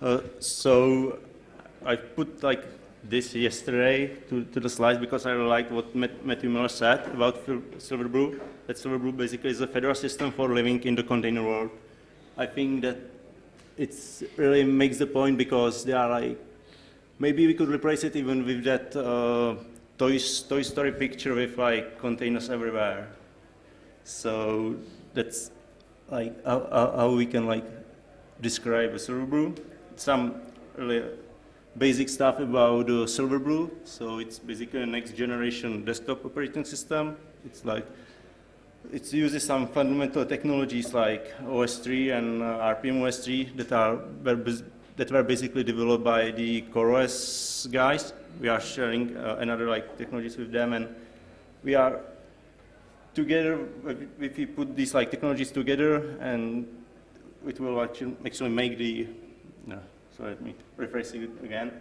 Uh, so I put like this yesterday to, to the slides because I liked what Matthew Miller said about Silverblue. That Silverblue basically is a Fedora system for living in the container world. I think that it really makes the point because they are like, maybe we could replace it even with that uh, Toy, Toy Story picture with like containers everywhere. So that's like how, how we can like describe a Silverblue. Some basic stuff about uh, Silverblue. So it's basically a next generation desktop operating system. It's like, it uses some fundamental technologies like OSTree and uh, rpm-ostree that are that were basically developed by the CoreOS guys. We are sharing uh, another like technologies with them, and we are together. If we put these like technologies together, and it will actually make the so let me rephrase it again.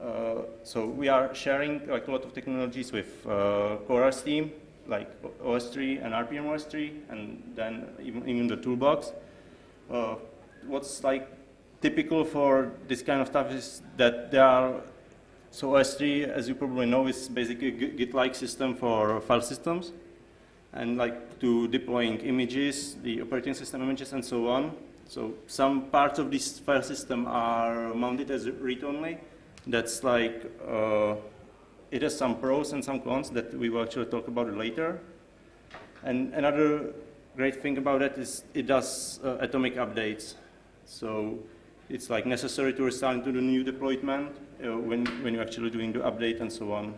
Uh, so we are sharing like a lot of technologies with uh, CoreOS team, like OSTree and rpm-ostree, and then even, even the toolbox. Uh, what's like typical for this kind of stuff is that there are, so OSTree, as you probably know, is basically a Git-like system for file systems, and like to deploying images, the operating system images, and so on. So some parts of this file system are mounted as read-only. That's like, uh, it has some pros and some cons that we will actually talk about later. And another great thing about it is it does uh, atomic updates. So it's like necessary to restart into the new deployment uh, when, when you're actually doing the update and so on.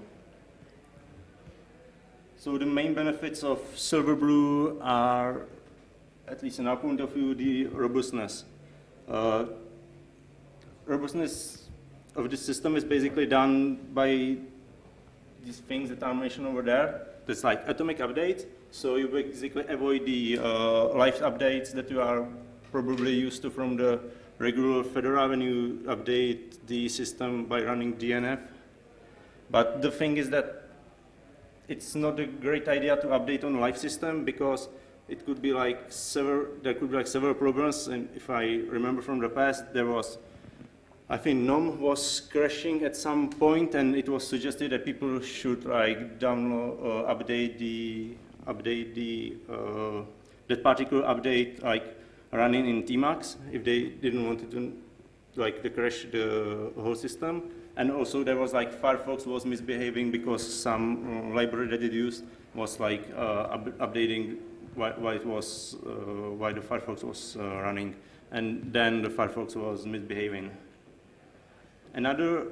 So the main benefits of Silverblue are at least in our point of view, the robustness. Uh, robustness of the system is basically done by these things that are mentioned over there. There's like atomic updates, so you basically avoid the uh, live updates that you are probably used to from the regular Fedora when you update the system by running DNF. But the thing is that it's not a great idea to update on live system because it could be like several, there could be like several problems, and if I remember from the past, there was, I think GNOME was crashing at some point, and it was suggested that people should like download, uh, update the, update the, uh, that particular update like running in tmux if they didn't want to like the crash the whole system. And also there was like Firefox was misbehaving because some uh, library that it used was like uh, up updating why, why it was, uh, why the Firefox was uh, running, and then the Firefox was misbehaving. Another,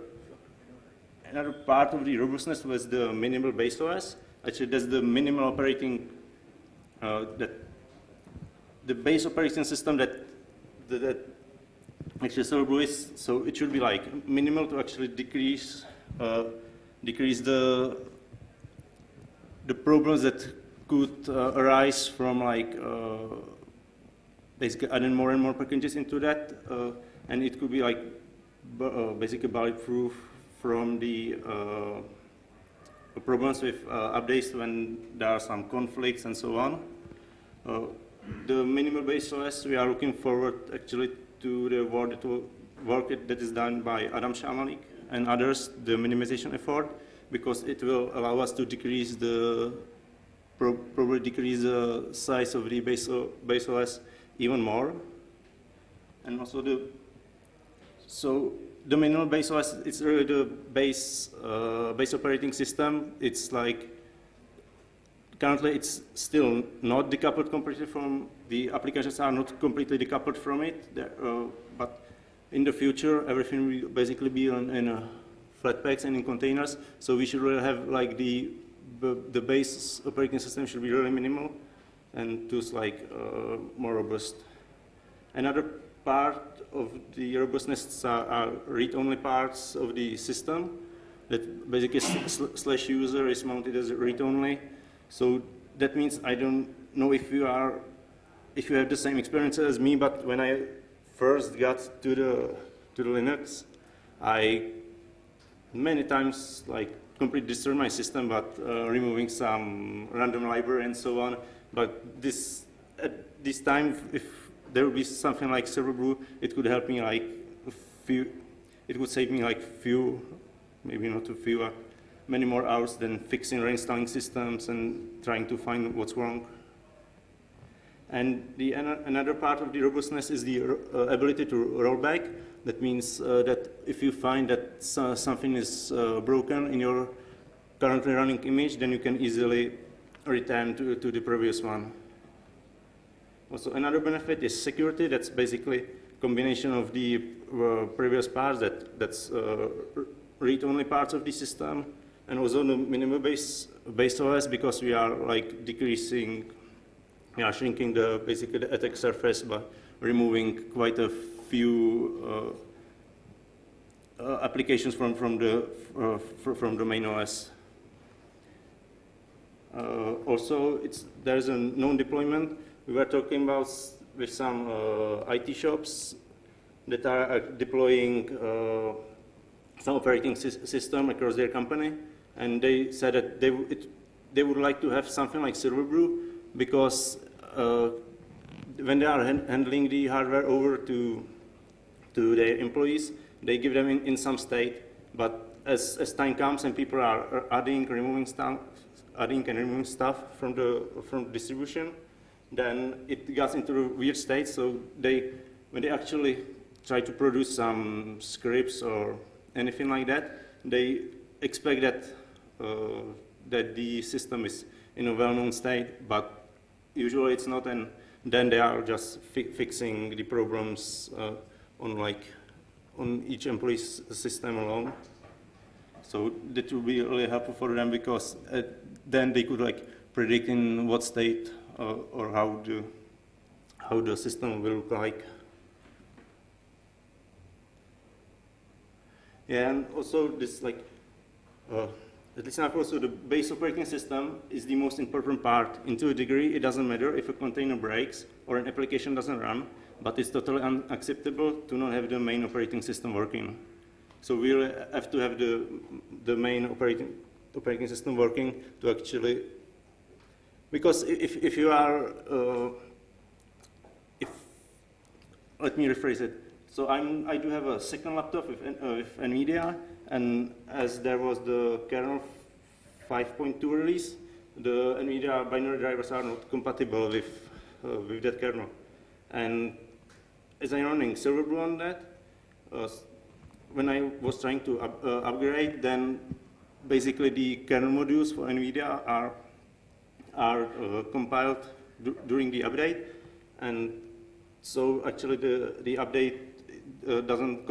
another part of the robustness was the minimal base OS. Actually, that's the minimal operating, uh, that the base operating system that, that, that actually Silverblue is, so it should be like minimal to actually decrease, uh, decrease the, the problems that could uh, arise from like uh, basically adding more and more packages into that, uh, and it could be like basically bulletproof from the problems with updates when there are some conflicts and so on. the minimal base OS, we are looking forward actually to the work that, work that is done by Adam Šamalík and others, the minimization effort, because it will allow us to decrease the probably decrease the size of the base, base OS even more. And also the, so the minimal base OS, it's really the base, uh, base operating system. It's like, currently it's still not decoupled completely from, the applications are not completely decoupled from it, uh, but in the future, everything will basically be on, in uh, Flatpaks and in containers. So we should really have like the the base operating system should be really minimal and tools like uh, more robust. Another part of the robustness are, are read-only parts of the system that basically slash user is mounted as read-only. So that means I don't know if you are, if you have the same experience as me, but when I first got to the, to the Linux, I many times like completely destroy my system, but uh, removing some random library and so on. But this, at this time, if there would be something like Silverblue, it could help me like a few, it would save me like few, maybe not a few, uh, many more hours than fixing reinstalling systems and trying to find what's wrong. And the, another part of the robustness is the uh, ability to roll back. That means uh, that if you find that something is uh, broken in your currently running image, then you can easily return to, to the previous one. Also, another benefit is security. That's basically combination of the uh, previous parts that, that's uh, read-only parts of the system, and also the minimal base, base OS because we are like decreasing we are shrinking the basically the attack surface by removing quite a few uh, uh, applications from from the uh, from the main OS. Also, it's there's a known deployment. We were talking about with some IT shops that are deploying some operating system across their company, and they said that they it, they would like to have something like Silverblue because uh, when they are handling the hardware over to, to their employees, they give them in, in some state, but as, as time comes and people are adding, removing stuff, adding and removing stuff from the, from distribution, then it gets into a weird state, so they, when they actually try to produce some scripts or anything like that, they expect that, uh, that the system is in a well-known state, but usually it's not, and then they are just fi fixing the problems uh, on like on each employee's system alone. So that will be really helpful for them because uh, then they could like predict in what state uh, or how the how the system will look like. Yeah, and also this like uh, at least now also the base operating system is the most important part. Into a degree, it doesn't matter if a container breaks or an application doesn't run, but it's totally unacceptable to not have the main operating system working. So we have to have the, the main operating, operating system working to actually, because if, if you are, uh, if, let me rephrase it. So I'm, I do have a second laptop with, uh, with NVIDIA, and as there was the kernel 5.2 release, the NVIDIA binary drivers are not compatible with, uh, with that kernel. And as I'm running Silverblue on that, uh, when I was trying to up, uh, upgrade, then basically the kernel modules for NVIDIA are, are uh, compiled during the update. And so actually the, the update uh, doesn't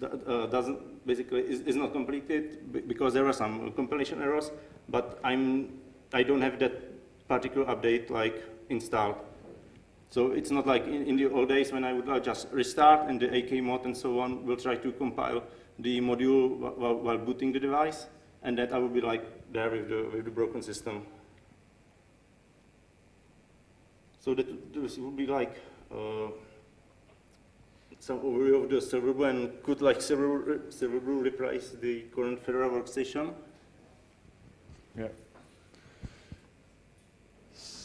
uh, doesn't basically is, is not completed because there are some compilation errors, but I'm I don't have that particular update like installed. So it's not like in, in the old days when I would uh, just restart and the akmod and so on will try to compile the module while, while booting the device, and that I will be like there with the, with the broken system. So that this would be like uh, some overview of the Silverblue and could like Silverblue replace the current Fedora workstation? Yeah.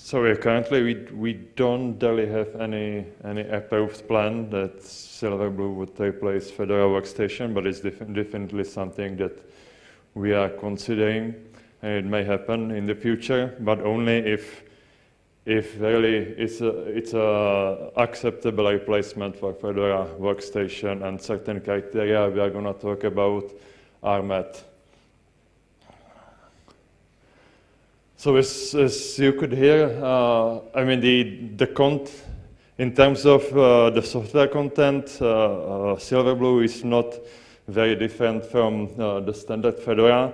So currently we we don't really have any any approved plan that Silverblue would take replace Fedora workstation, but it's def definitely something that we are considering, and it may happen in the future, but only if if really it's a, it's a acceptable replacement for Fedora workstation and certain criteria we are going to talk about are met. So as, as you could hear, uh, I mean the, the cont in terms of uh, the software content, uh, uh Silverblue is not very different from uh, the standard Fedora.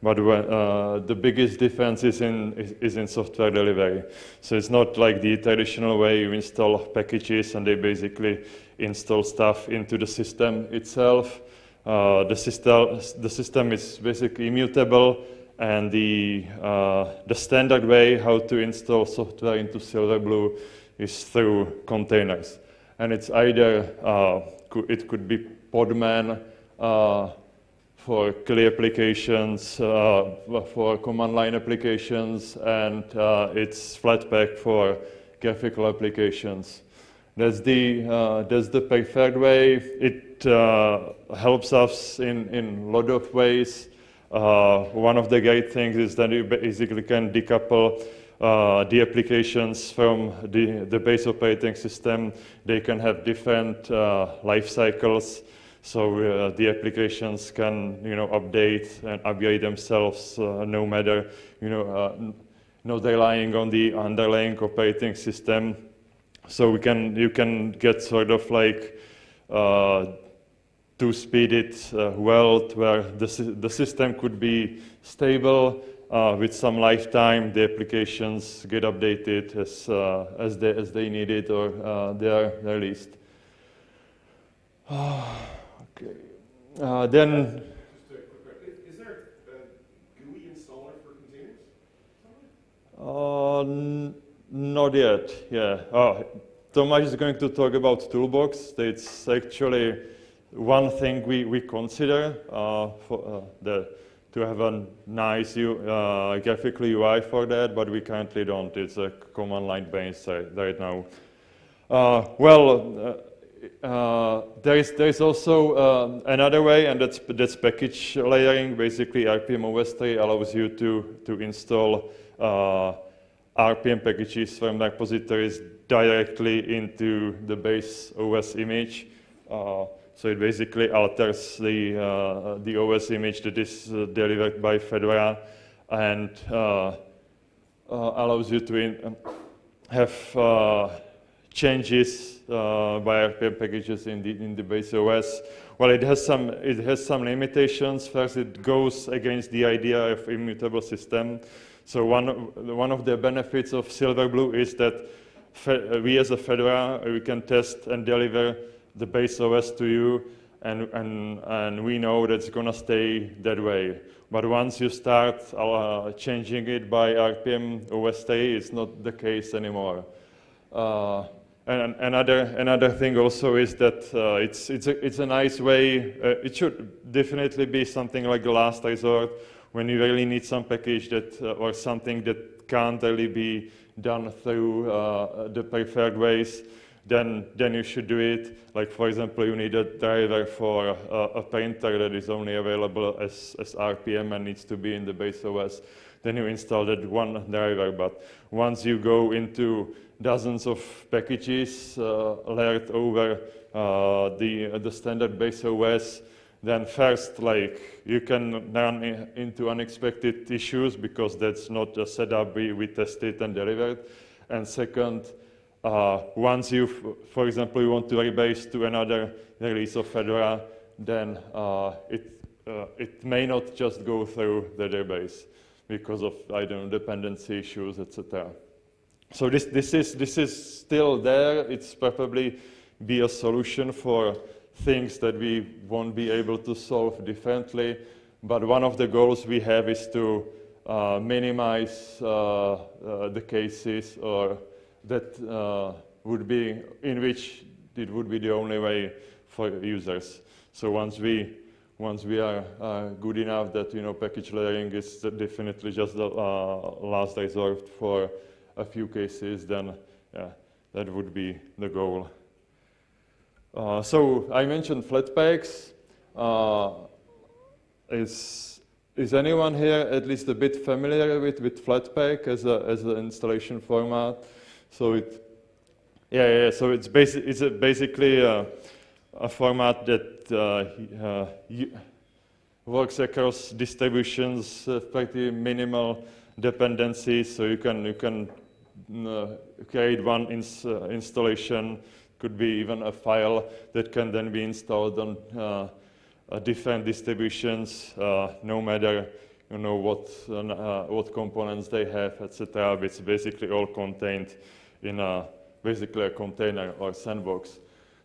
But uh, the biggest difference is in, is, is, in software delivery. So it's not like the traditional way you install packages and they basically install stuff into the system itself. Uh, the, system, the system is basically immutable and the, uh, the standard way how to install software into Silverblue is through containers. And it's either, uh, it could be Podman, uh, for CLI applications, uh, for command line applications, and uh, it's Flatpak for graphical applications. That's the, uh, that's the preferred way. It uh, helps us in, in a lot of ways. Uh, one of the great things is that you basically can decouple uh, the applications from the, the base operating system. They can have different uh, life cycles. So uh, the applications can, you know, update and upgrade themselves uh, no matter, you know, uh, not relying on the underlying operating system. So we can, you can get sort of like two-speeded uh, world where the, the system could be stable uh, with some lifetime. The applications get updated as, uh, as, they, as they need it or uh, they are released. okay. Uh, then Just a quick question. Is there a GUI installer for containers? Uh, not yet, yeah. Oh, Tomáš is going to talk about Toolbox. It's actually one thing we, we consider uh, for uh, the, to have a nice U, uh, graphical UI for that, but we currently don't. It's a command line based right, now. Uh, well, uh, uh, there is there is also um, another way, and that's that's package layering. Basically, rpm-ostree allows you to to install uh, RPM packages from repositories directly into the base OS image. Uh, so it basically alters the uh, the OS image that is uh, delivered by Fedora, and uh, uh, allows you to in, have uh, changes uh, by RPM packages in the in the base OS. Well, it has some it has some limitations. First, it goes against the idea of immutable system. So one one of the benefits of Silverblue is that we as a Fedora we can test and deliver the base OS to you, and and and we know that's gonna stay that way. But once you start uh, changing it by rpm-ostree, it's not the case anymore. Uh, and another another thing also is that uh, it's it's a it's a nice way. Uh, it should definitely be something like the last resort when you really need some package that uh, or something that can't really be done through uh, the preferred ways. Then then you should do it. Like for example, you need a driver for a, a printer that is only available as as RPM and needs to be in the base OS. Then you install that one driver. But once you go into dozens of packages uh, layered over uh, the, uh, the standard base OS. Then first, like you can run into unexpected issues because that's not a setup we, we tested and delivered. And second, uh, once you, for example, you want to rebase to another release of Fedora, then uh, it, uh, it may not just go through the database because of, I don't know, dependency issues, etc. So this, this, is, this is still there. It's probably be a solution for things that we won't be able to solve differently. But one of the goals we have is to uh, minimize uh, uh, the cases or that uh, would be in which it would be the only way for users. So once we once we are uh, good enough that you know package layering is definitely just the uh, last resort for a few cases, then yeah, that would be the goal. Uh, so I mentioned Flatpaks. Uh, is, is anyone here at least a bit familiar with, with Flatpak as, a, as an installation format? So it, yeah, yeah, so it's, basi- it's a basically a, a format that uh, uh, works across distributions, uh, pretty minimal dependencies, so you can, you can uh, create one ins- installation, could be even a file that can then be installed on uh, uh, different distributions, uh, no matter you know what what components they have, etc. It's basically all contained in a basically a container or sandbox.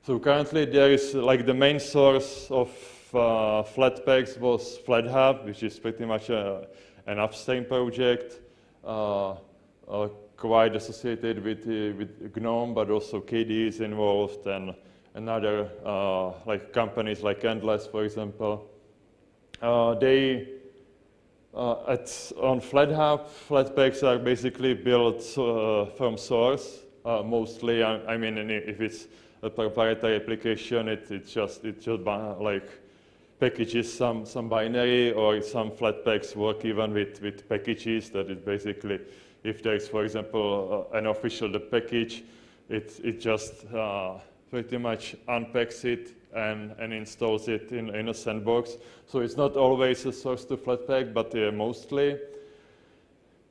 So currently there is like the main source of uh, Flatpaks was FlatHub, which is pretty much a, an upstream project. Uh, uh, quite associated with, uh, with GNOME, but also KDE is involved and, and other uh, like companies like Endless, for example. Uh, they, uh, at, on FlatHub, Flatpaks are basically built uh, from source. uh, mostly. I, I, mean, if it's a proprietary application, it, it just it just like packages some some binary or some Flatpaks work even with with packages. That is basically if there is, for example, uh, an official the package, it it just uh, pretty much unpacks it and, and installs it in, in a sandbox. So it's not always a source to Flatpak, but uh, mostly.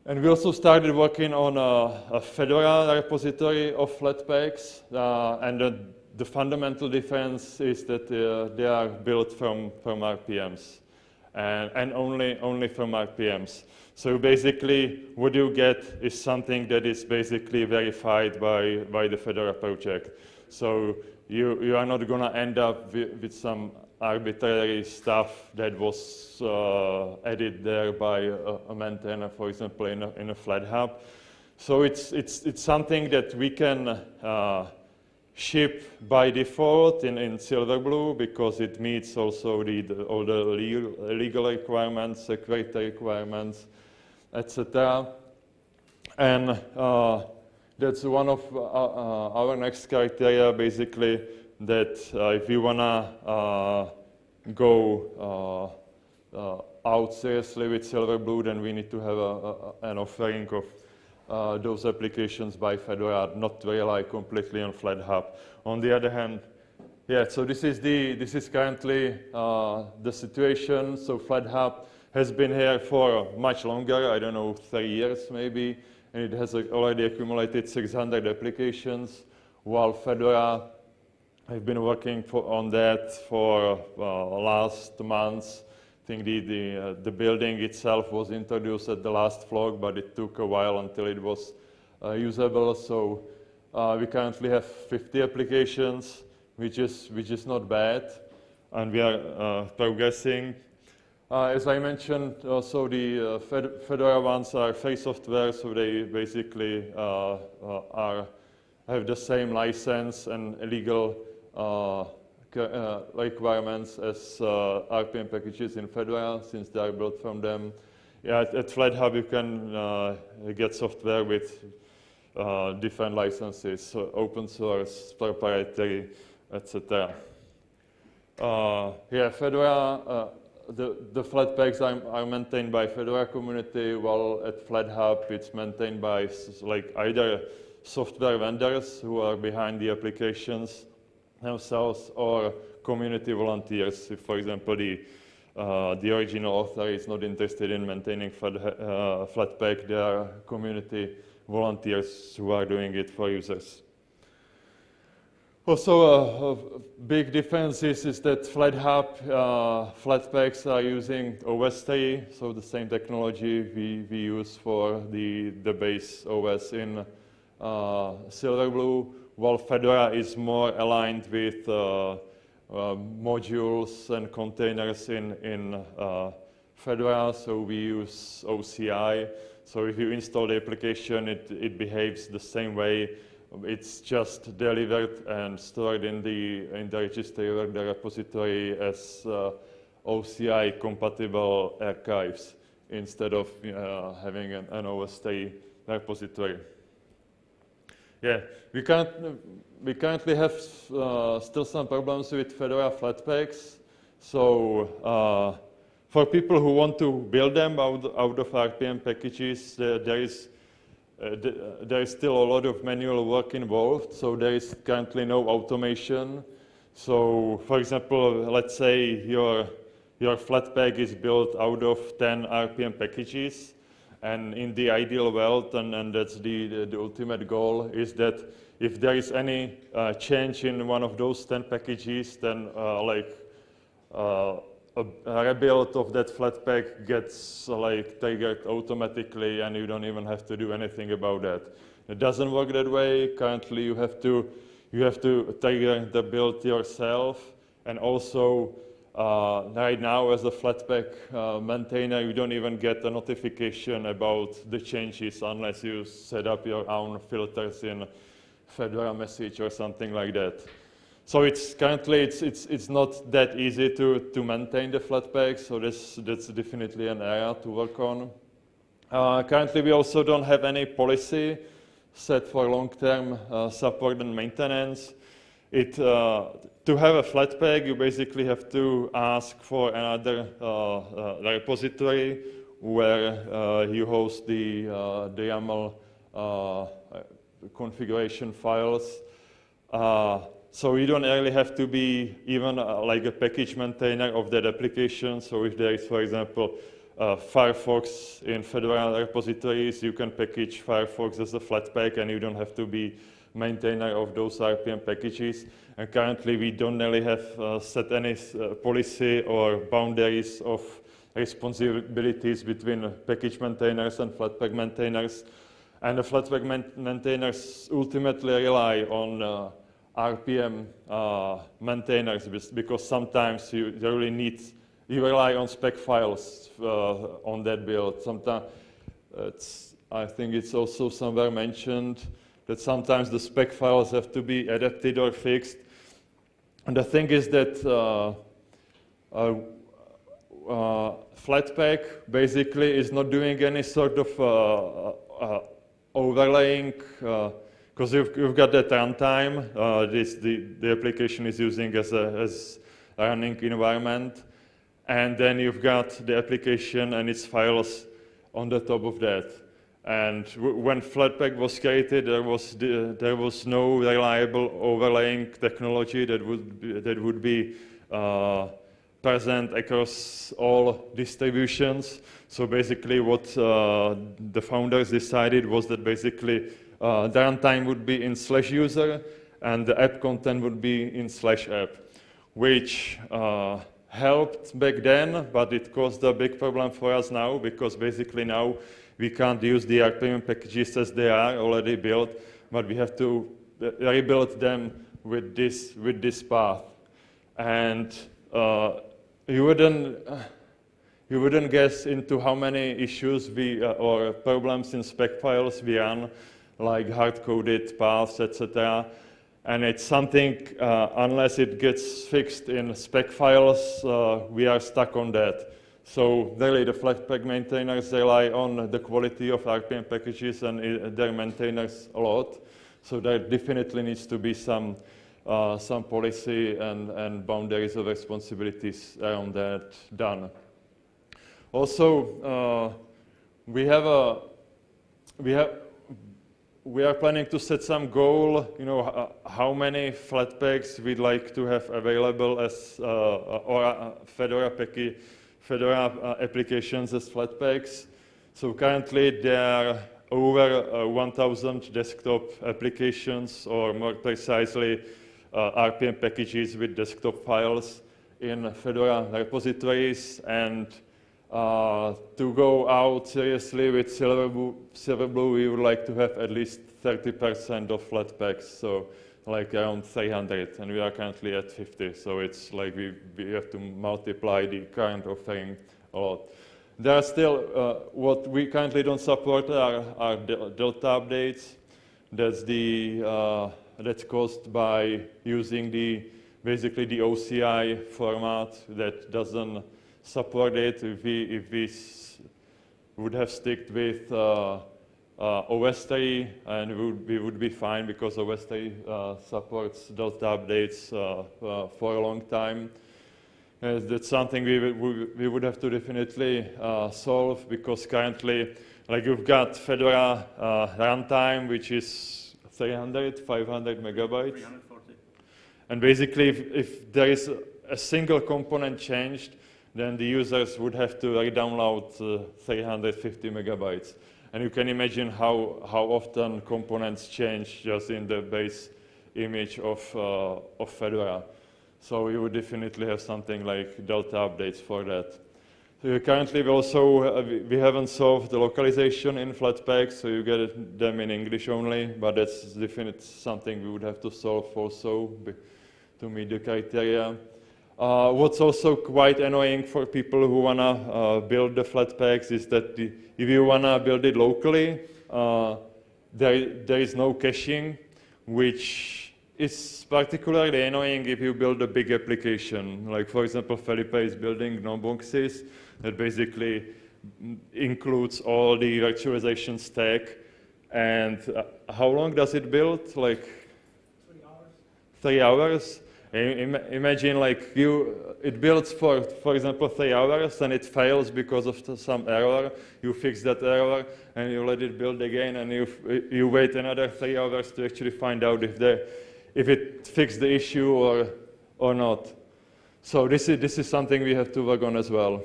And we also started working on a, a Fedora repository of Flatpaks, uh, and the, the, fundamental difference is that uh, they are built from, from RPMs, and, and only, only from RPMs. So basically, what you get is something that is basically verified by, by the Fedora project. So you, you are not going to end up with, with, some arbitrary stuff that was uh, added there by a, a, maintainer, for example, in a, in a FlatHub. So it's, it's, it's something that we can uh, ship by default in, in Silverblue because it meets also the, the all the legal, legal requirements, security requirements, etc. And uh, that's one of uh, uh, our next criteria, basically, that uh, if we want to go out seriously with Silverblue, then we need to have a, a, an offering of uh, those applications by Fedora, not rely completely on FlatHub. On the other hand, yeah, so this is the this is currently uh, the situation. So FlatHub has been here for much longer. I don't know, three years maybe and it has already accumulated 600 applications, while Fedora I've been working for, on that for uh, last months. I think the, the, uh, the, building itself was introduced at the last Flock, but it took a while until it was uh, usable. So uh, we currently have 50 applications, which is, which is not bad. And we are uh, progressing. Uh, as I mentioned, also the uh, Fedora ones are free software, so they basically uh, uh are have the same license and legal uh, uh, requirements as RPM packages in Fedora, since they are built from them. Yeah, at, at FlatHub you can get software with different licenses, so open source, proprietary, etc. yeah, Fedora the, the are, are, maintained by Fedora community, while at FlatHub it's maintained by like either software vendors who are behind the applications themselves or community volunteers. If, for example, the, uh, the original author is not interested in maintaining Flat, uh, there are community volunteers who are doing it for users. Also, a, a, big difference is, is that FlatHub, uh, Flatpaks are using OSTree, so the same technology we, we use for the, the base OS in uh, Silverblue, while Fedora is more aligned with uh, uh modules and containers in, in uh, Fedora, so we use OCI. So if you install the application, it, it behaves the same way it's just delivered and stored in the, in the registry or the repository as uh, OCI compatible archives instead of uh, having an, an OSTree repository. Yeah, we, can't, we currently have uh, still some problems with Fedora Flatpaks. So uh, for people who want to build them out, out of RPM packages, there is uh, th there is still a lot of manual work involved, so there is currently no automation. So, for example, let's say your, your Flatpak is built out of 10 RPM packages, and in the ideal world, and, and that's the, the, the, ultimate goal, is that if there is any uh, change in one of those 10 packages, then uh, like uh, a, rebuild of that Flatpak gets like triggered automatically and you don't even have to do anything about that. It doesn't work that way. Currently you have to, you have to trigger the build yourself and also uh, right now as a Flatpak uh, maintainer you don't even get a notification about the changes unless you set up your own filters in Fedora message or something like that. So it's currently it's it's it's not that easy to to maintain the Flatpak. So that's that's definitely an area to work on. Uh, currently, we also don't have any policy. set for long-term uh, support and maintenance. It, uh, to have a Flatpak, you basically have to ask for another uh, uh, repository where you host the, the YAML configuration files. So you don't really have to be even uh, like a package maintainer of that application. So if there is, for example, uh, Firefox in Fedora repositories, you can package Firefox as a Flatpak and you don't have to be maintainer of those RPM packages. And currently we don't really have uh, set any uh, policy or boundaries of responsibilities between package maintainers and Flatpak maintainers. And the Flatpak maintainers ultimately rely on uh, RPM uh, maintainers because sometimes you really need, you rely on spec files uh, on that build. Sometimes I think it's also somewhere mentioned that sometimes the spec files have to be adapted or fixed. And the thing is that uh, uh, uh, Flatpak basically is not doing any sort of uh, uh, overlaying because you've, you've, got that runtime, uh, this, the, the application is using as a as running environment, and then you've got the application and its files on the top of that. And when Flatpak was created, there was, the, there was no reliable overlaying technology that would be, that would be uh, present across all distributions. So basically what uh, the founders decided was that basically uh, the runtime would be in slash user and the app content would be in slash app, which uh, helped back then, but it caused a big problem for us now because basically now we can't use the RPM packages as they are already built, but we have to uh, rebuild them with this, with this path. And uh, you wouldn't, uh, you wouldn't guess into how many issues we, uh, or problems in spec files we run like hard-coded paths, etc. And it's something, uh, unless it gets fixed in spec files, uh, we are stuck on that. So really the Flatpak maintainers rely on the quality of RPM packages and uh, their maintainers a lot. So there definitely needs to be some, uh, some policy and, and boundaries of responsibilities around that done. Also, uh, we have a, we have, we are planning to set some goal, you know, uh, how many Flatpaks we'd like to have available as, uh, uh or uh, Fedora, Fedora uh, applications as Flatpaks. So currently there are over uh, 1,000 desktop applications, or more precisely, RPM packages with desktop files in Fedora repositories, and uh, to go out seriously with Silverblue, Silverblue, we would like to have at least 30% of Flatpaks, so like around 300, and we are currently at 50, so it's like we, we have to multiply the current offering a lot. There are still, uh, what we currently don't support are, are Delta updates. That's the, uh, that's caused by using the, basically the OCI format that doesn't support it if we, if we would have sticked with uh, uh, OSTree and we would, we would, be fine because OSTree uh, supports Delta updates uh, uh, for a long time. Uh, that's something we, we, we, would have to definitely solve because currently, like you've got Fedora runtime, which is 300, 500 megabytes. 340. And basically, if, if there is a single component changed, then the users would have to re-download uh, 350 megabytes. And you can imagine how, how often components change just in the base image of, uh, of Fedora. So we would definitely have something like Delta updates for that. So currently we also, uh, we haven't solved the localization in Flatpak, so you get them in English only, but that's definitely something we would have to solve also to meet the criteria. Uh, what's also quite annoying for people who want to uh, build the Flatpaks is that the, if you want to build it locally, uh, there, there is no caching, which is particularly annoying if you build a big application. Like, for example, Felipe is building GNOME boxes that basically includes all the virtualization stack And uh, how long does it build? Like three hours. Im- imagine like you, it builds for, for example, three hours and it fails because of some error. You fix that error and you let it build again and you, you wait another three hours to actually find out if, the, if it fixed the issue or, or not. So this is, this is something we have to work on as well.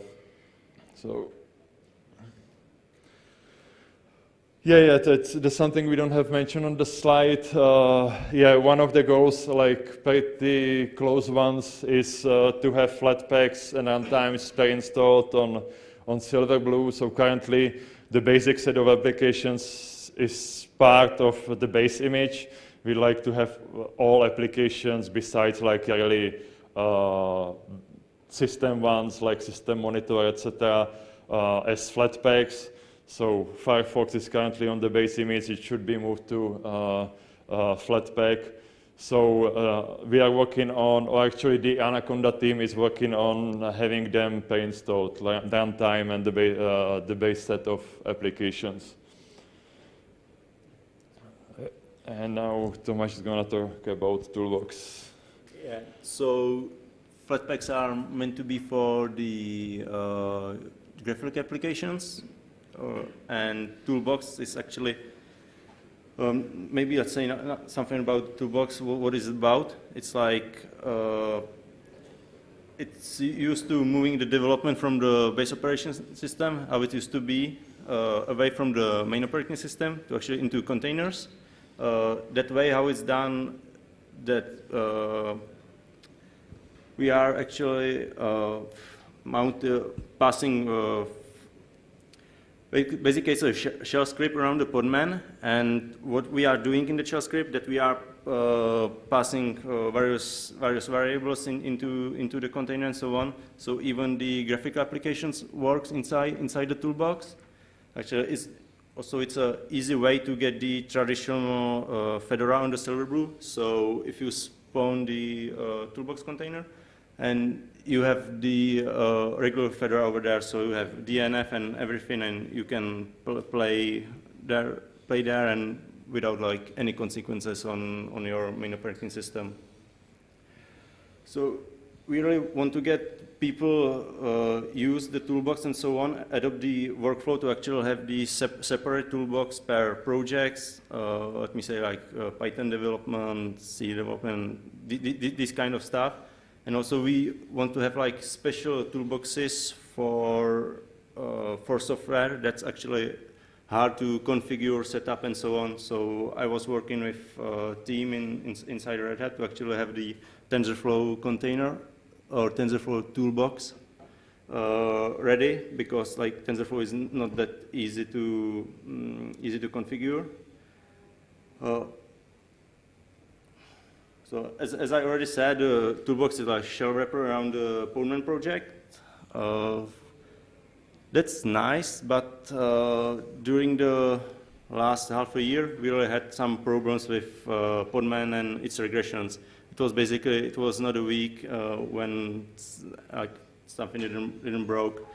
So. Yeah, yeah, that's, that's something we don't have mentioned on the slide. Uh, yeah, one of the goals, like pretty close ones, is uh, to have Flatpaks and runtimes pre-installed on, on Silverblue. So currently, the basic set of applications is part of the base image. We like to have all applications besides like really uh, system ones like System Monitor, etc., uh, as Flatpaks. So Firefox is currently on the base image. It should be moved to uh, uh, Flatpak. So uh, we are working on, or actually the Anaconda team is working on having them pre-installed, runtime and the, ba the base set of applications. And now Tomáš is going to talk about Toolbox. Yeah. So Flatpaks are meant to be for the uh, graphic applications, and Toolbox is actually um, maybe let's say not, not something about Toolbox. What, what is it about? It's like uh, it's used to moving the development from the base operating system, how it used to be, uh, away from the main operating system to actually into containers. Uh, that way, how it's done, that uh, we are actually uh, mount, uh, passing uh, basically it's a shell script around the podman and what we are doing in the shell script that we are uh, passing uh, various various variables in, into into the container and so on. So even the graphical applications works inside inside the toolbox. Actually it's also it's a easy way to get the traditional uh, Fedora on the Silverblue so if you spawn the uh, toolbox container and you have the uh, regular Fedora over there, so you have DNF and everything, and you can pl play there, play there, and without like any consequences on on your main operating system. So we really want to get people uh, use the toolbox and so on, adopt the workflow to actually have the sep separate toolbox per projects. Uh, let me say like uh, Python development, C development, this kind of stuff. And also we want to have like special toolboxes for, uh, for software that's actually hard to configure, set up, and so on. So I was working with a team in, in, inside Red Hat to actually have the TensorFlow container or TensorFlow toolbox uh, ready because like TensorFlow is not that easy to um, easy to configure. Uh, so as, as I already said, uh, Toolbox is a shell wrapper around the Podman project. Uh, that's nice, but uh, during the last half a year, we really had some problems with uh, Podman and its regressions. It was basically, it was not a week uh, when something didn't, didn't broke.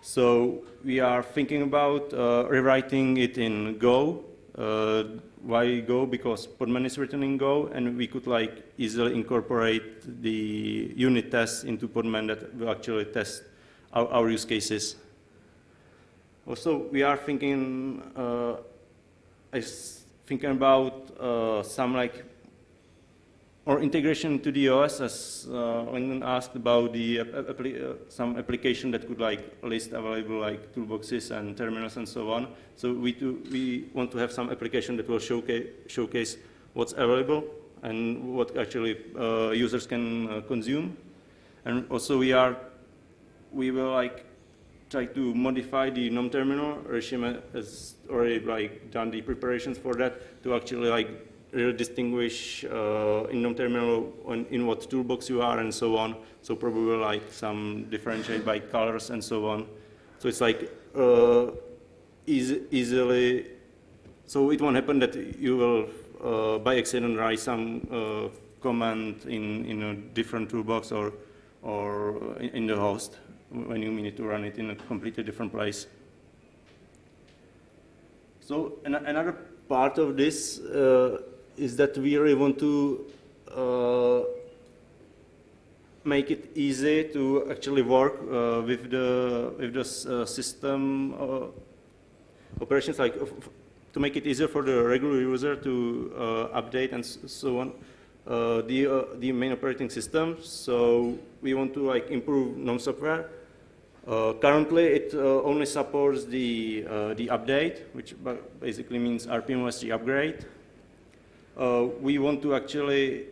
So we are thinking about uh, rewriting it in Go why Go? Because Podman is written in Go, and we could like easily incorporate the unit tests into Podman that will actually test our, our use cases. Also, we are thinking, uh, thinking about uh, some like or integration to the OS, as uh, Lyndon asked about the uh, uh, some application that could like list available like toolboxes and terminals and so on. So we do, we want to have some application that will showcase showcase what's available and what actually uh, users can uh, consume. And also we are we will like try to modify the GNOME Terminal. Regime has already like done the preparations for that to actually like distinguish uh, in terminal in what toolbox you are and so on. So probably like some differentiate by colors and so on. So it's like uh, easily, so it won't happen that you will uh, by accident write some uh, command in, in a different toolbox or, or in, in the host when you need to run it in a completely different place. So an another part of this uh, is that we really want to uh, make it easy to actually work uh, with the with the uh, system uh, operations, like to make it easier for the regular user to uh, update and so on. The the main operating system. So we want to like improve GNOME software. Uh, currently, it uh, only supports the uh, the update, which basically means rpm-ostree upgrade. Uh, we want to actually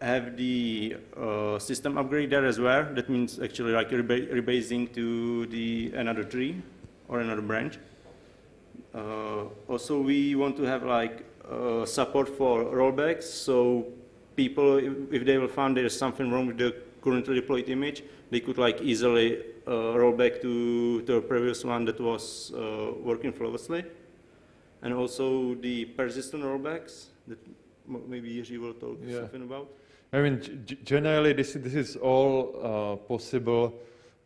have the uh, system upgrade there as well. That means actually like reba- rebasing to the another tree or another branch. Uh, also, we want to have like uh, support for rollbacks. So people, if, they will find there's something wrong with the currently deployed image, they could like easily uh, roll back to the previous one that was uh, working flawlessly. And also the persistent rollbacks that m- maybe Jiří will talk Yeah. something about. I mean, generally, this, this is all uh, possible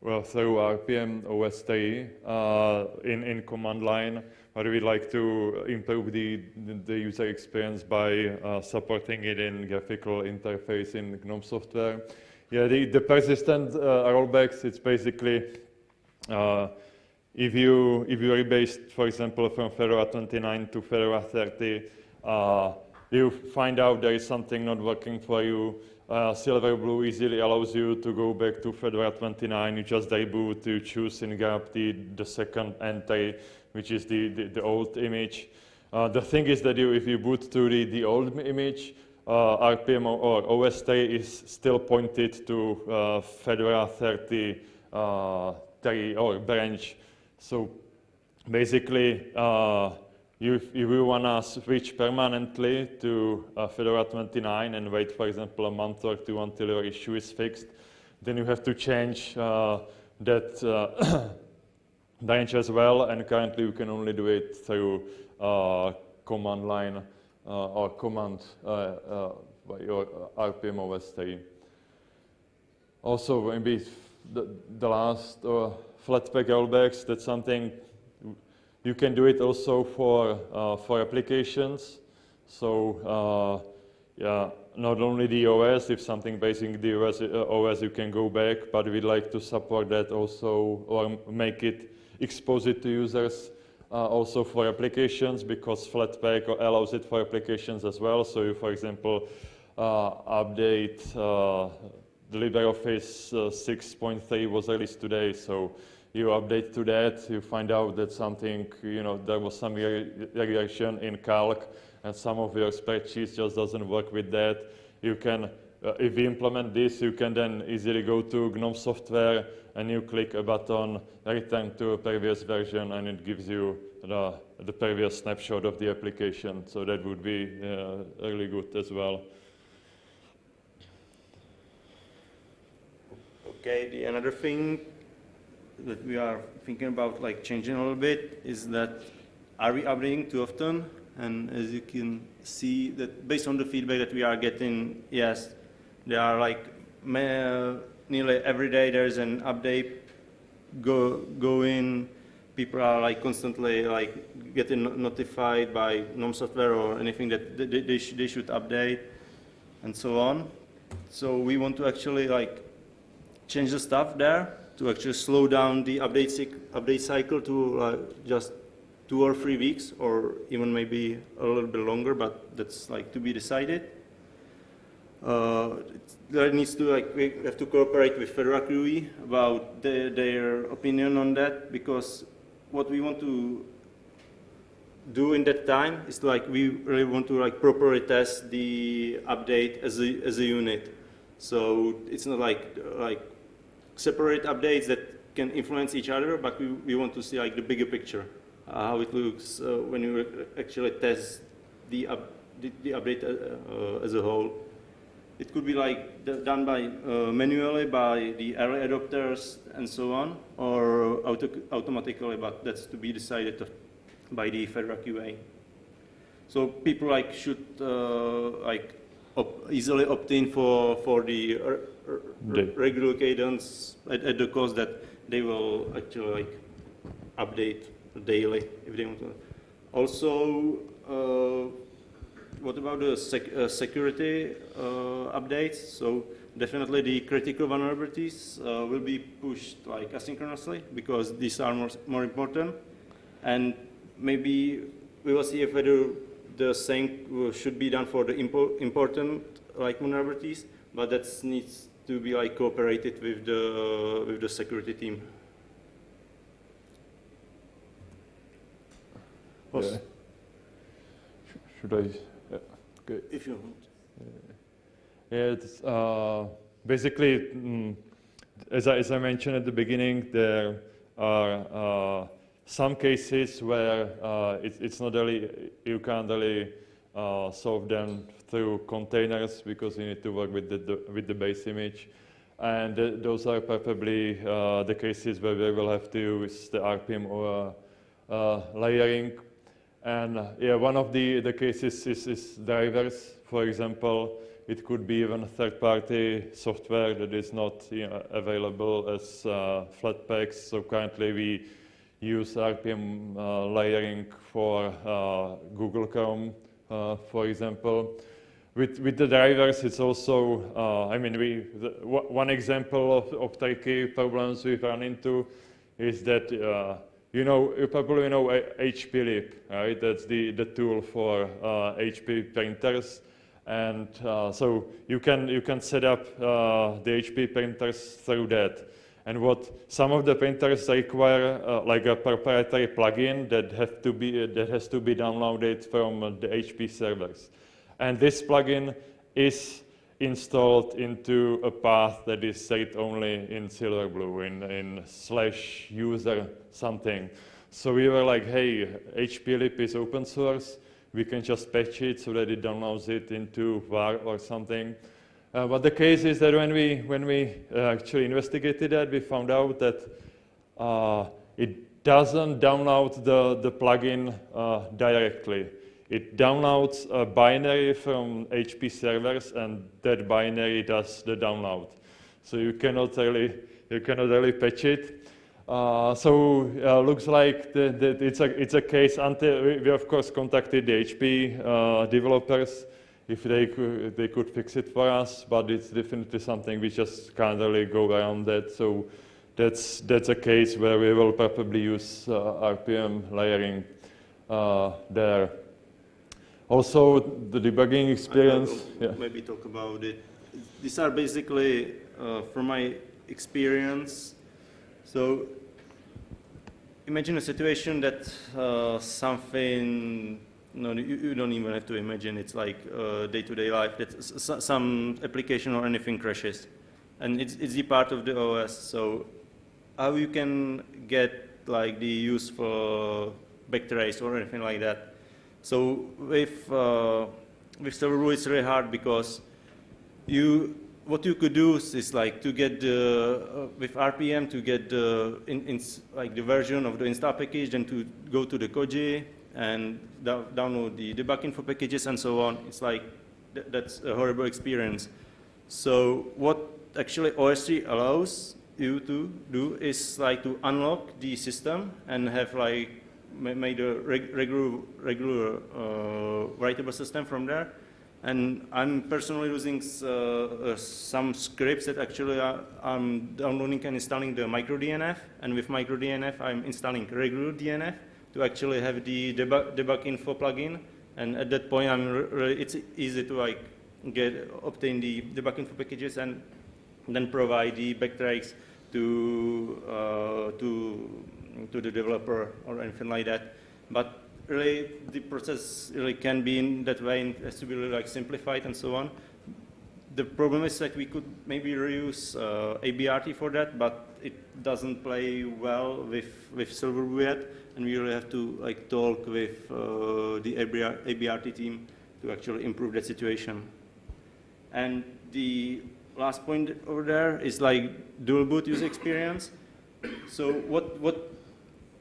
well, through rpm-ostree uh, in, in command line, but we like to improve the, the user experience by uh, supporting it in graphical interface in GNOME software. Yeah, the, the persistent uh, rollbacks, it's basically uh, if you if you rebased, for example, from Fedora 29 to Fedora 30, uh, you find out there is something not working for you. Uh, Silverblue easily allows you to go back to Fedora 29. You just reboot, you choose in GRUB the, the second entry, which is the, the, the old image. Uh, the thing is that you, if you boot to the, the old image, uh, rpm-ostree is still pointed to uh, Fedora 30 uh, tree or branch. So basically, you, if you want to switch permanently to uh, Fedora 29 and wait, for example, a month or two until your issue is fixed, then you have to change uh, that uh, branch as well. And currently, you can only do it through uh, command line uh, or command uh, uh, by your rpm-ostree. Also, maybe the, the last Flatpak rollbacks, that's something you can do it also for, uh, for applications. So, uh, yeah, not only the OS, if something basing the OS, uh, OS, you can go back, but we'd like to support that also or make it, expose it to users uh, also for applications because Flatpak allows it for applications as well. So you, for example, uh, update uh, the LibreOffice uh, 6.3 was released today, so you update to that, you find out that something, you know, there was some re- regression in Calc, and some of your spreadsheets just doesn't work with that. You can, uh, if you implement this, you can then easily go to GNOME software and you click a button, return to a previous version, and it gives you the, the previous snapshot of the application. So that would be uh, really good as well. Okay, the another thing that we are thinking about like changing a little bit is that are we updating too often? And as you can see that based on the feedback that we are getting, yes, there are like nearly every day there's an update go going. People are like constantly like getting notified by GNOME software or anything that they, they, sh- they should update and so on. So we want to actually like change the stuff there to actually slow down the update, update cycle to uh, just two or three weeks or even maybe a little bit longer, but that's like to be decided. Uh, needs to like we have to cooperate with Fedora QA about the, their opinion on that because what we want to do in that time is like we really want to like properly test the update as a, as a unit. So it's not like like separate updates that can influence each other, but we, we want to see like the bigger picture, uh, how it looks uh, when you actually test the, up, the, the update uh, uh, as a whole. It could be like done by uh, manually by the early adopters and so on, or auto- automatically, but that's to be decided by the Fedora QA. So people like should like op- easily opt in for for The- regular cadence at, at the cost that they will actually like update daily if they want to. Also, uh, what about the sec uh, security uh, updates? So definitely the critical vulnerabilities uh, will be pushed like asynchronously because these are more, more important. And maybe we will see if whether the same should be done for the impo important like vulnerabilities, but that needs to be like cooperated with the with the security team. Yeah. Should I? Yeah. Okay. If you want. Yeah, it's, uh, basically, mm, as, I, as I mentioned at the beginning, there are uh, some cases where uh, it, it's not really, you can't really uh, solve them through containers because you need to work with the, the with the base image. And th those are probably uh, the cases where we will have to use the RPM or uh, layering. And yeah, one of the, the cases is, is drivers, for example. It could be even third-party software that is not you know, available as uh, Flatpaks. So currently we use RPM uh, layering for uh, Google Chrome, uh, for example. With, with the drivers, it's also, uh, I mean, we, the, one example of, of tricky problems we've run into is that, uh, you know, you probably know HPLIP, right? That's the, the tool for HP printers. And uh, so you can, you can set up uh, the HP printers through that. And what some of the printers require, uh, like a proprietary plugin that, have to be, that has to be downloaded from the HP servers. And this plugin is installed into a path that is set only in Silverblue, in, in slash user something. So we were like, hey, HP HPLIP is open source we can just patch it so that it downloads it into var or something. Uh, but the case is that when we, when we uh, actually investigated that, we found out that uh, it doesn't download the, the plugin uh, directly. It downloads a binary from HP servers, and that binary does the download. So you cannot really, you cannot really patch it. Uh, so uh, looks like the, the, it's, a, it's a case until we, we of course contacted the HP uh, developers if they could, they could fix it for us, but it's definitely something we just can't really go around that. So that's, that's a case where we will probably use uh, RPM layering uh, there. Also, the debugging experience. Yeah. Maybe talk about it. These are basically, uh, from my experience, so imagine a situation that uh, something, no, you, you, don't even have to imagine, it's like uh, day-to-day -day life, that some application or anything crashes. And it's, it's the part of the OS, so how you can get like the use for backtrace or anything like that. So with, uh, with Silverblue, it's really hard because you what you could do is like to get the, uh, with RPM to get the, in, in, like the version of the install package and to go to the Koji and download the debug info packages and so on. It's like, th that's a horrible experience. So what actually OSTree allows you to do is like to unlock the system and have like made a reg regular, regular uh, writable system from there and I'm personally using uh, uh, some scripts that actually are, I'm downloading and installing the microdnf. And with microdnf, I'm installing regular DNF to actually have the debug, debug info plugin. And at that point, I'm really, it's easy to like get obtain the debug info packages and then provide the backtraces to uh, to to the developer or anything like that. But really the process really can be in that way and has to be really like simplified and so on. The problem is that we could maybe reuse uh, ABRT for that, but it doesn't play well with, with Silverblue yet, and we really have to like talk with uh, the ABR, ABRT team to actually improve that situation. And the last point over there is like dual boot user experience. So what, what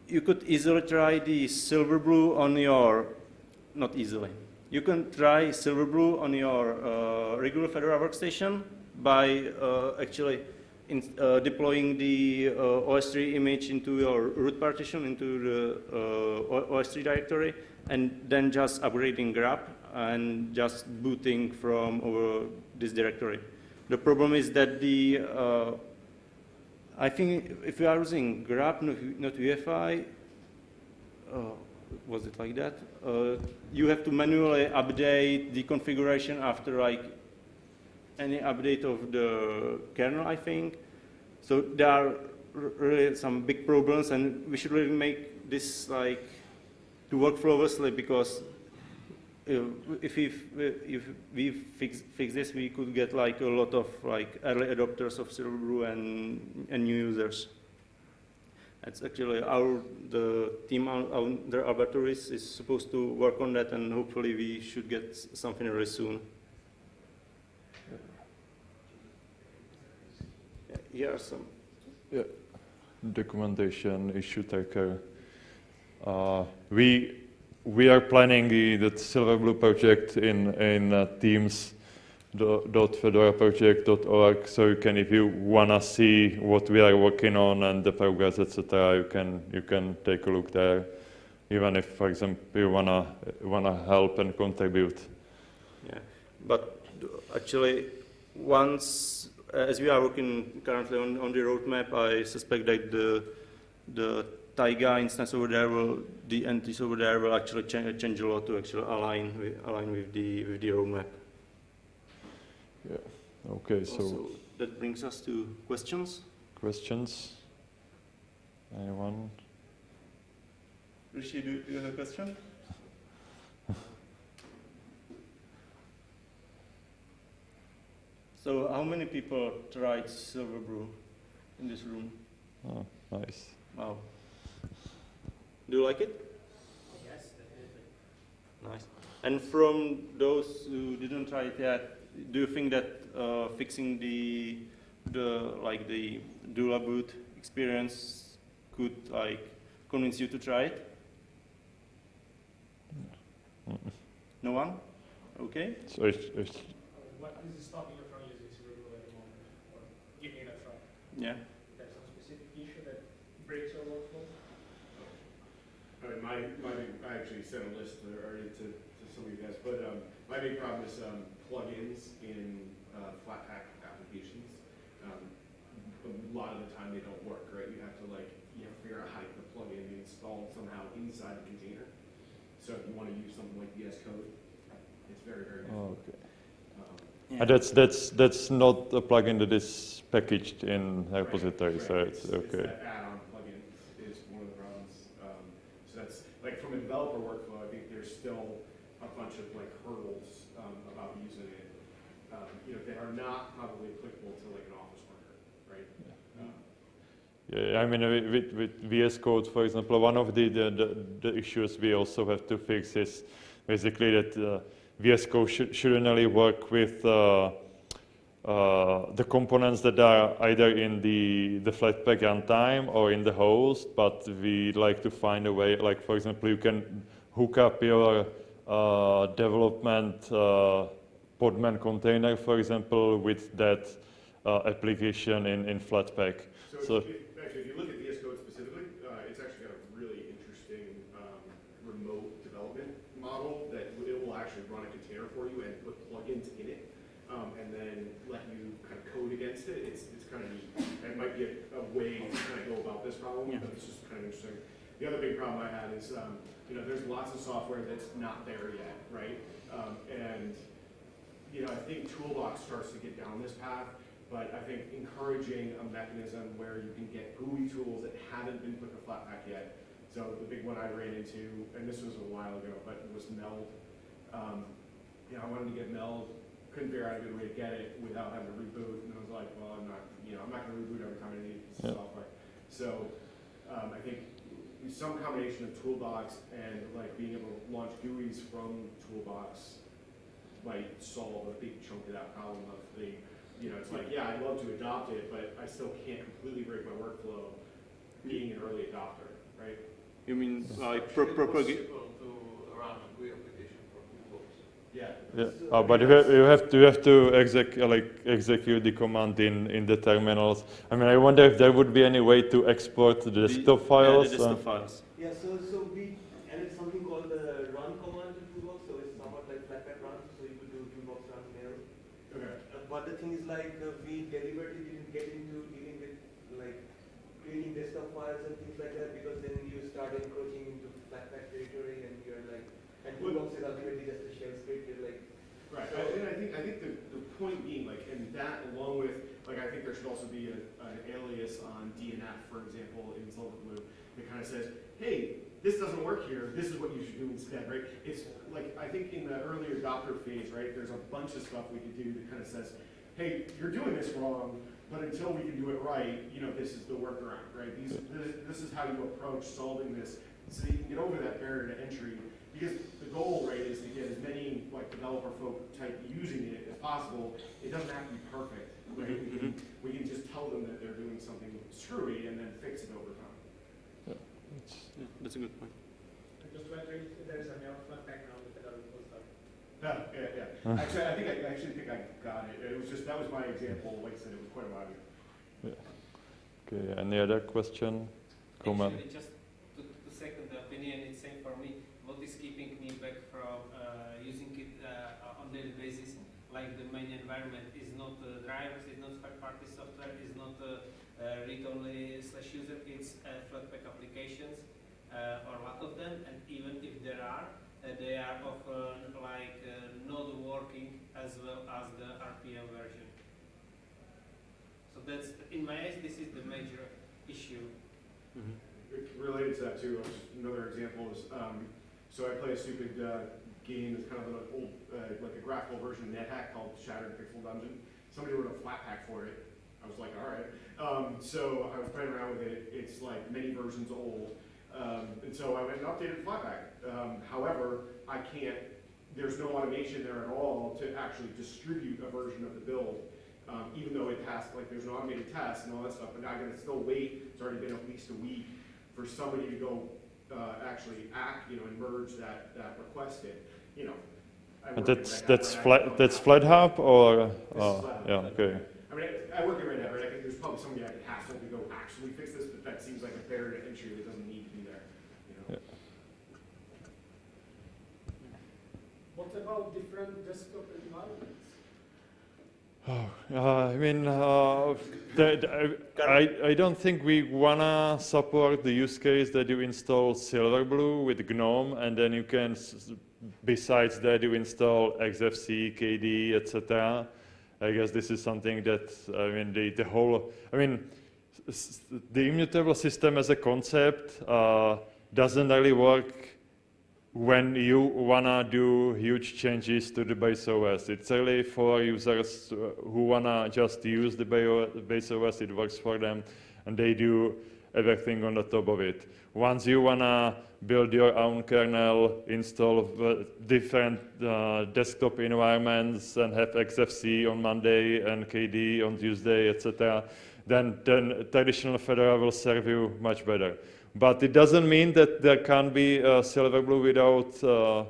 you could easily try the Silverblue on your, not easily, you can try Silverblue on your uh, regular Fedora workstation by uh, actually in, uh, deploying the uh, OSTree image into your root partition, into the uh, OSTree directory, and then just upgrading GRUB and just booting from over this directory. The problem is that the, uh, I think if you are using GRUB, not, not UEFI, uh, was it like that? Uh, you have to manually update the configuration after like any update of the kernel, I think. So there are really some big problems, and we should really make this like to work flawlessly because if we if we fix fix this, we could get like a lot of like early adopters of Silverblue and and new users. It's actually our the team the laboratories is supposed to work on that, and hopefully we should get something really soon. Some. Yeah. Documentation, issue taker. Uh, we we are planning the, the Silverblue project in in uh, Teams dot fedoraproject.org so you can if you wanna see what we are working on and the progress etc you can you can take a look there even if for example you wanna wanna help and contribute Yeah, but actually, once uh, Uh, as we are working currently on, on the roadmap, I suspect that the the Taiga instance over there will the entities over there will actually cha- change a lot to actually align with, align with the with the roadmap. Yeah. Okay so Also, that brings us to questions. questions anyone Rishi, do do you have a question? So, how many people tried Silverblue in this room? oh, nice Wow. Do you like it? Yes, definitely. Nice. And from those who didn't try it yet, do you think that uh, fixing the the like the dual boot experience could like convince you to try it? Mm-mm. No one? Okay. so it's, it's What is stopping you from using Silverblue at the moment, or giving it a try? Yeah. There's some specific issue that breaks our workflow? I mean, my, my, big- I actually sent a list already to, to some of you guys, but, um, my big problem is, um, plugins in, uh, Flatpak applications. Um, a lot of the time they don't work, right? You have to like, you have to figure out how to get the plugin installed somehow inside the container. So if you wanna use something like VS Code, it's very, very oh, difficult. okay Um, And that's that's that's not a plugin that is packaged in repository, so Right, it's It's okay. that add-on plugin is one of the problems. Um, So that's, like, from a developer workflow, I think there's still a bunch of like hurdles um, about using it. Um, You know, that are not probably applicable to like an office worker, right? Um, Yeah, I mean with, with, with VS Code, for example, one of the, the, the, the issues we also have to fix is basically that uh, VS Code should, shouldn't only work with uh, uh, the components that are either in the, the Flatpak runtime or in the host, but we like to find a way, like for example, you can hook up your uh, development uh, Podman container, for example, with that uh, application in, in Flatpak. So- So if, actually, if you look at VS Code specifically, uh, it's actually got a really interesting um, remote development model that it will actually run a container for you and put plugins in it, um, and then let you kind of code against it. It's, it's kind of neat. It might be a, a way to kind of go about this problem, Yeah. but it's just kind of interesting. The other big problem I had is, um, you know, there's lots of software that's not there yet, right? Um, and you know, I think Toolbox starts to get down this path, but I think encouraging a mechanism where you can get GUI tools that haven't been put to Flatpak yet. So the big one I ran into, and this was a while ago, but it was Meld. Um, you know, I wanted to get Meld, couldn't figure out a good way to get it without having to reboot, and I was like, well, I'm not, you know, I'm not gonna reboot every time I need Yeah. software. So, um, I think some combination of Toolbox and like being able to launch GUIs from Toolbox might solve a big chunk of that problem of the, you know, it's like, yeah, I'd love to adopt it, but I still can't completely break my workflow being an early adopter, right? You mean like pro- propagate? to run a GUI application for Toolbox. Yeah. Yeah, uh, but you have, you have to you have to exec, uh, like execute the command in in the terminals. I mean, I wonder if there would be any way to export the desktop The- files. Yeah, the uh, desktop files. Yeah, so, so we added something called the run command to Toolbox, so it's somewhat like Flatpak run, so you could do Toolbox run there. Okay. Uh, But the thing is like, uh, we deliberately didn't get into dealing with like creating desktop files and things like that, because then you start encroaching into Flatpak territory and you're like, and Toolbox is ultimately just a shell script, you're like, Right, I- and I think, I think the, the point being, like, and that along with, like, I think there should also be a, an alias on DNF, for example, in Silverblue, that kind of says, hey, this doesn't work here, this is what you should do instead, right? It's like, I think in the early adopter phase, right, there's a bunch of stuff we could do that kind of says, hey, you're doing this wrong, but until we can do it right, you know, this is the workaround, right? These, this, this is how you approach solving this, so you can get over that barrier to entry. Because the goal, right, is to get as many, like, developer folk type using it as possible. It doesn't have to be perfect, right? We can, mm-hmm. we can just tell them that they're doing something screwy and then fix it over time. Yeah, that's a good point. Just to enter, there is a new Flatpak now with the developer stuff. Yeah, yeah, yeah. Actually, I think, I I actually think I got it. It was just, that was my example, like I said, it was quite a while ago. Okay, any other question, comment? Actually, just to, to second the opinion, it's same for me. What is keeping me back from uh, using it uh, on daily basis, like the main environment is not uh, drivers, is not third-party software, is not uh, uh, read-only slash user, it's uh, Flatpak applications, uh, or a lot of them, and even if there are, uh, they are often like uh, not working as well as the RPM version. So that's, in my eyes, this is the major issue. Mhm. Related to that too, uh, another example is, um, so I play a stupid, uh, game is kind of an old, uh, like a graphical version of NetHack called Shattered Pixel Dungeon. Somebody wrote a Flatpak for it. I was like, all right. Um, so I was playing around with it. It's like many versions old. Um, and so I went and updated Flatpak. Um, however, I can't, there's no automation there at all to actually distribute a version of the build. Um, even though it has, like, there's an automated test and all that stuff, but I gotta still wait, it's already been at least a week for somebody to go, uh, actually act, you know, and merge that, that request in, you know. I And that's Red Hat, that's right? Flat that's have- FlatHub or This is uh, yeah okay. I mean, I, I work in Red Hat, right, I think there's probably somebody I could hassle to go actually fix this, but that seems like a barrier to entry that doesn't need to be there, you know? What about different desktop environments? Oh, uh, I mean, uh, the- the- I, I don't think we wanna support the use case that you install Silverblue with GNOME and then you can, s- besides that, you install Xfce, KDE, etc. I guess this is something that, I mean, the, the whole, I mean, the immutable system as a concept uh, doesn't really work when you wanna do huge changes to the base OS. It's really for users who wanna just use the base OS, it works for them, and they do everything on the top of it. Once you wanna build your own kernel, install uh, different uh, desktop environments, and have Xfce on Monday and KDE on Tuesday, etc., then, then traditional Fedora will serve you much better. But it doesn't mean that there can't be uh, Silverblue without, uh,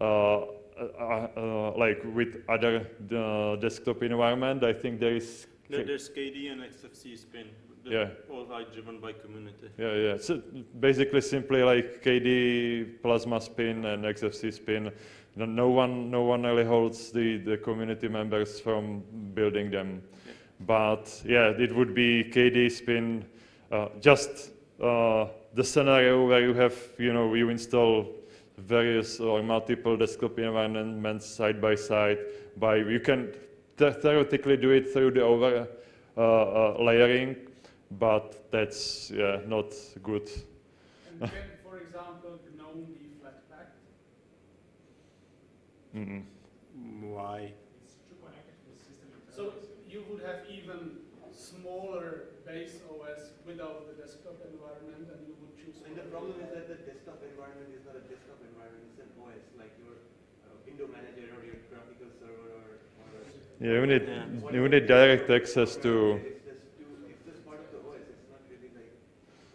uh, uh, uh, like with other uh, desktop environment. I think there is, There, there's KDE and Xfce spin. Yeah. All are driven by community. yeah, yeah. So basically, simply like KDE Plasma spin and Xfce spin. No- No one, no one really holds the, the community members from building them. Yeah. But yeah, it would be KDE spin, uh, just uh, the scenario where you have, you know, you install various or multiple desktop environments side by side. By you can theoretically do it through the over uh, uh, layering, but that's yeah, not good. And can, for example, GNOME be. Why? Connect to the system. So you would have even smaller base OS without the desktop environment, and you would choose. and the problem is that the desktop environment is not a desktop environment, it's an OS, like your uh, window manager or your graphical server or, or Yeah, you need Yeah. you need direct access to. It's to, it's just part of the OS, it's not really like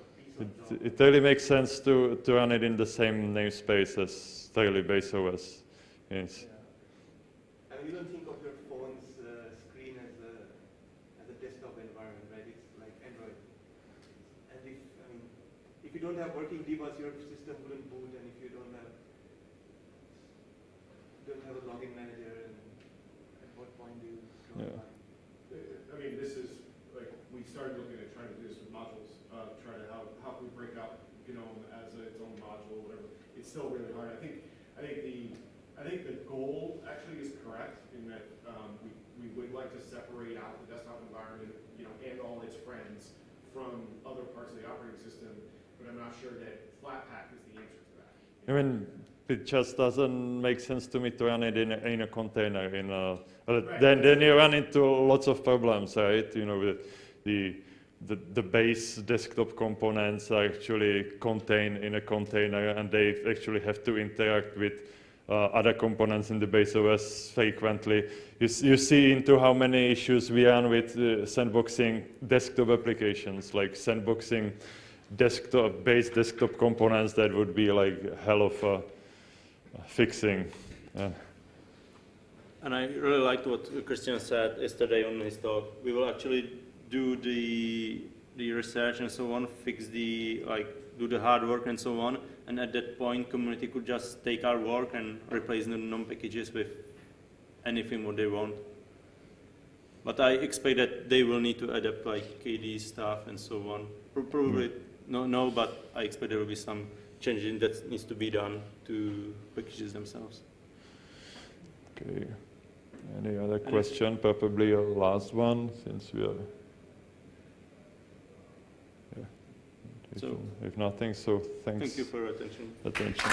a piece of It, really makes sense to, to run it in the same namespace as daily base OS. Yes. you don't think of your phone's uh, screen as a as a desktop environment, right? It's like Android. And if I mean, if you don't have working debug, your system wouldn't boot, and if you don't have don't have a login manager, and at what point do you draw Yeah. the line? I mean, this is, like, we started looking at trying to do this with modules, uh, try to, how, how can we break out GNOME as a- its own module, whatever. It's still really hard. I think, I think the, I think the goal actually is correct in that, um, we, we would like to separate out the desktop environment, you know, and all its friends from other parts of the operating system, but I'm not sure that Flatpak is the answer to that. I mean, it just doesn't make sense to me to run it in a, in a container. In a, Right. then then you run into lots of problems, right? You know, the the the, the base desktop components are actually contained in a container, and they actually have to interact with uh, other components in the base OS frequently. You, you see into how many issues we run with uh, sandboxing desktop applications, like sandboxing desktop base desktop components that would be like hell of a fixing. Uh, And I really liked what Christian said yesterday on his talk. We will actually do the the research and so on, fix the like do the hard work and so on, and at that point, community could just take our work and replace the GNOME packages with anything what they want. But I expect that they will need to adapt like KDE stuff and so on. Pro- Probably mm-hmm. no, no, but I expect there will be some changing that needs to be done to packages themselves. okay. Any other question? Probably a last one, since we are. If, So- if nothing, so thanks. Thank you for your attention. attention.